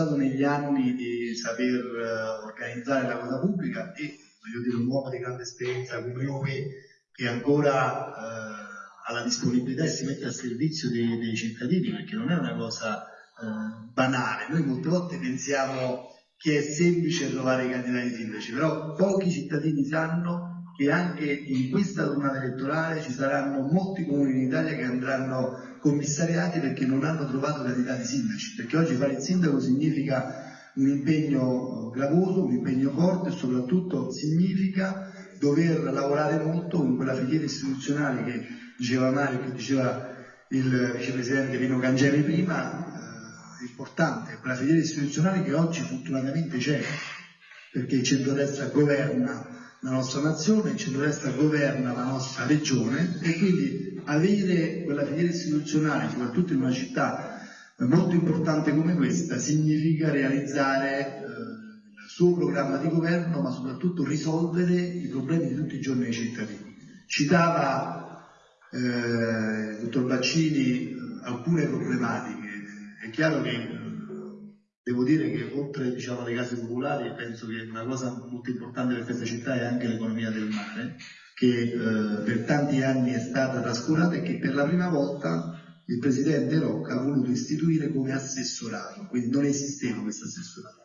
dimostrato negli anni di saper uh, organizzare la cosa pubblica e voglio dire un uomo di grande esperienza come noi che ancora uh, ha la disponibilità e si mette a servizio dei, dei cittadini perché non è una cosa uh, banale. Noi molte volte pensiamo che è semplice trovare i candidati sindaci, però pochi cittadini sanno che anche in questa tornata elettorale ci saranno molti comuni in Italia che andranno commissariati perché non hanno trovato candidati sindaci, perché oggi fare il sindaco significa un impegno gravoso, un impegno forte e soprattutto significa dover lavorare molto con quella filiera istituzionale che diceva Mario, che diceva il vicepresidente Pino Cangemi prima, eh, importante, quella filiera istituzionale che oggi fortunatamente c'è, perché il centrodestra governa la nostra nazione, il centrodestra governa la nostra regione e quindi avere quella filiera istituzionale, soprattutto in una città molto importante come questa, significa realizzare eh, il suo programma di governo, ma soprattutto risolvere i problemi di tutti i giorni dei cittadini. Citava eh, il dottor Baccini alcune problematiche, è chiaro che Devo dire che oltre diciamo, alle case popolari penso che una cosa molto importante per questa città è anche l'economia del mare, che eh, per tanti anni è stata trascurata e che per la prima volta il presidente Rocca ha voluto istituire come assessorato, quindi non esisteva questo assessorato.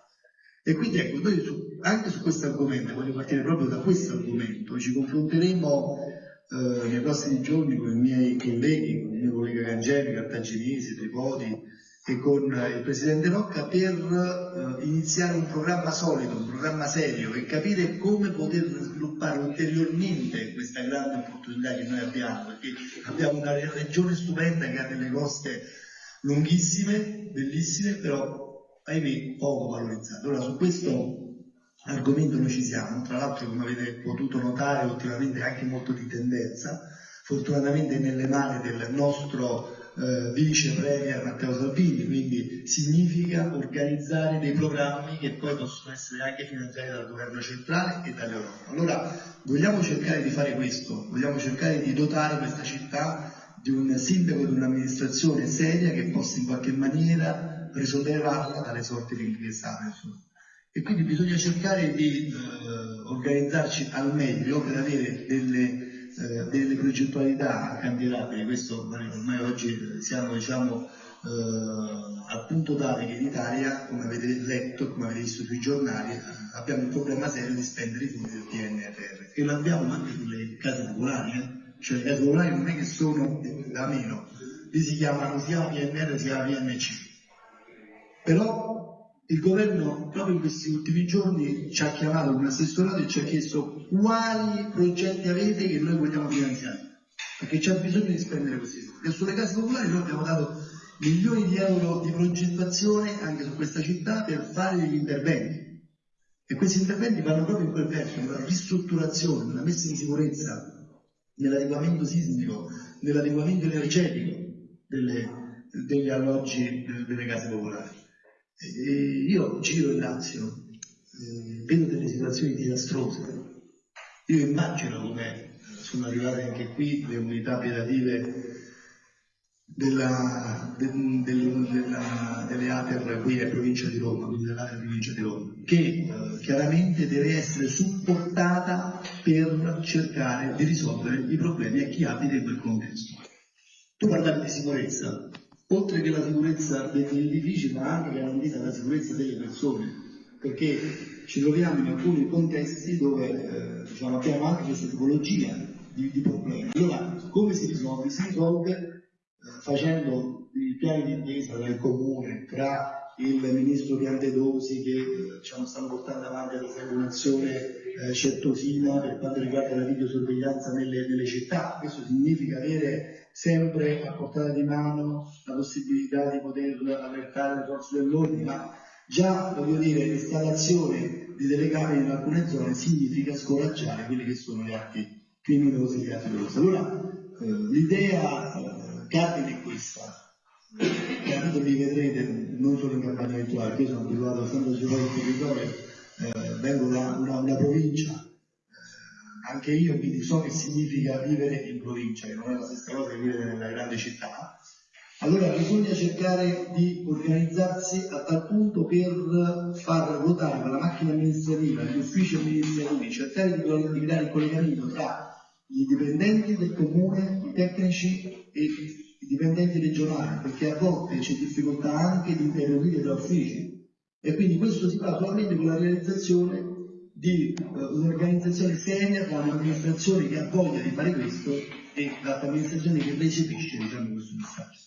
E quindi ecco, noi su, anche su questo argomento, voglio partire proprio da questo argomento, ci confronteremo eh, nei prossimi giorni con i miei colleghi, con il mio collega Gangemi, Cartaginesi, Tripodi, e con il Presidente Rocca per eh, iniziare un programma solido, un programma serio e capire come poter sviluppare ulteriormente questa grande opportunità che noi abbiamo, perché abbiamo una regione stupenda che ha delle coste lunghissime, bellissime, però ahimè poco valorizzate. Ora su questo argomento noi ci siamo, tra l'altro come avete potuto notare ultimamente anche molto di tendenza, fortunatamente nelle mani del nostro eh, vice premier Matteo Salvini, quindi significa organizzare dei programmi che poi possono essere anche finanziati dal governo centrale e dall'Europa. Allora vogliamo cercare di fare questo, vogliamo cercare di dotare questa città di un sindaco di un'amministrazione seria che possa in qualche maniera risollevarla dalle sorti di che E quindi bisogna cercare di eh, organizzarci al meglio per avere delle delle progettualità candidabili, questo ormai oggi siamo diciamo, eh, al punto tale che in Italia, come avete letto, come avete visto sui giornali, eh, abbiamo il problema serio di spendere i fondi del PNRR e lo abbiamo anche sulle case popolari, eh? cioè le case popolari non è che sono da meno, lì si chiamano sia PNR sia PNC. Però il governo proprio in questi ultimi giorni ci ha chiamato un assessorato e ci ha chiesto quali progetti avete che noi vogliamo finanziare, perché c'è bisogno di spendere soldi. E sulle case popolari noi abbiamo dato milioni di euro di progettazione anche su questa città per fare degli interventi. E questi interventi vanno proprio in quel verso, nella ristrutturazione, nella messa in sicurezza, nell'adeguamento sismico, nell'adeguamento energetico delle, degli alloggi delle case popolari. E io giro in Lazio, eh, vedo delle situazioni disastrose. Io immagino come sono arrivate anche qui le unità operative della, de, del, della, delle ATER qui a provincia di Roma, quindi dell'ATER provincia di Roma, che eh, chiaramente deve essere supportata per cercare di risolvere i problemi a chi abita in quel contesto. Tu parlavi di sicurezza, oltre che la sicurezza degli edifici, ma anche garantita la sicurezza delle persone, perché ci troviamo in alcuni contesti dove eh, diciamo, abbiamo anche questa tipologia di, di, problemi. Allora, come si risolve? Si risolve eh, facendo i piani di intesa del comune tra il ministro Piantedosi che eh, diciamo, stanno portando avanti ad un'azione eh, certosina per quanto riguarda la videosorveglianza nelle, nelle città. Questo significa avere sempre a portata di mano la possibilità di poter allertare le forze dell'ordine, ma già voglio dire l'installazione di telecamere in alcune zone significa scoraggiare quelli che sono gli atti criminosi e gli atti dolosi. Allora eh, l'idea eh, cardine è questa. Capito mi vedrete non solo in campagna elettorale, io sono abituato sempre giocare il territorio, eh, vengo da una, una provincia. Anche io quindi so che significa vivere in provincia, che non è la stessa cosa che vivere nella grande città, Allora bisogna cercare di organizzarsi a tal punto per far ruotare la macchina amministrativa, gli uffici amministrativi, cercare di, di creare il collegamento tra i dipendenti del comune, i tecnici e i dipendenti regionali, perché a volte c'è difficoltà anche di interloquire tra uffici e quindi questo si fa attualmente con la realizzazione di eh, un'organizzazione seria con un'amministrazione che ha voglia di fare questo e l'amministrazione che recepisce diciamo, questo messaggio.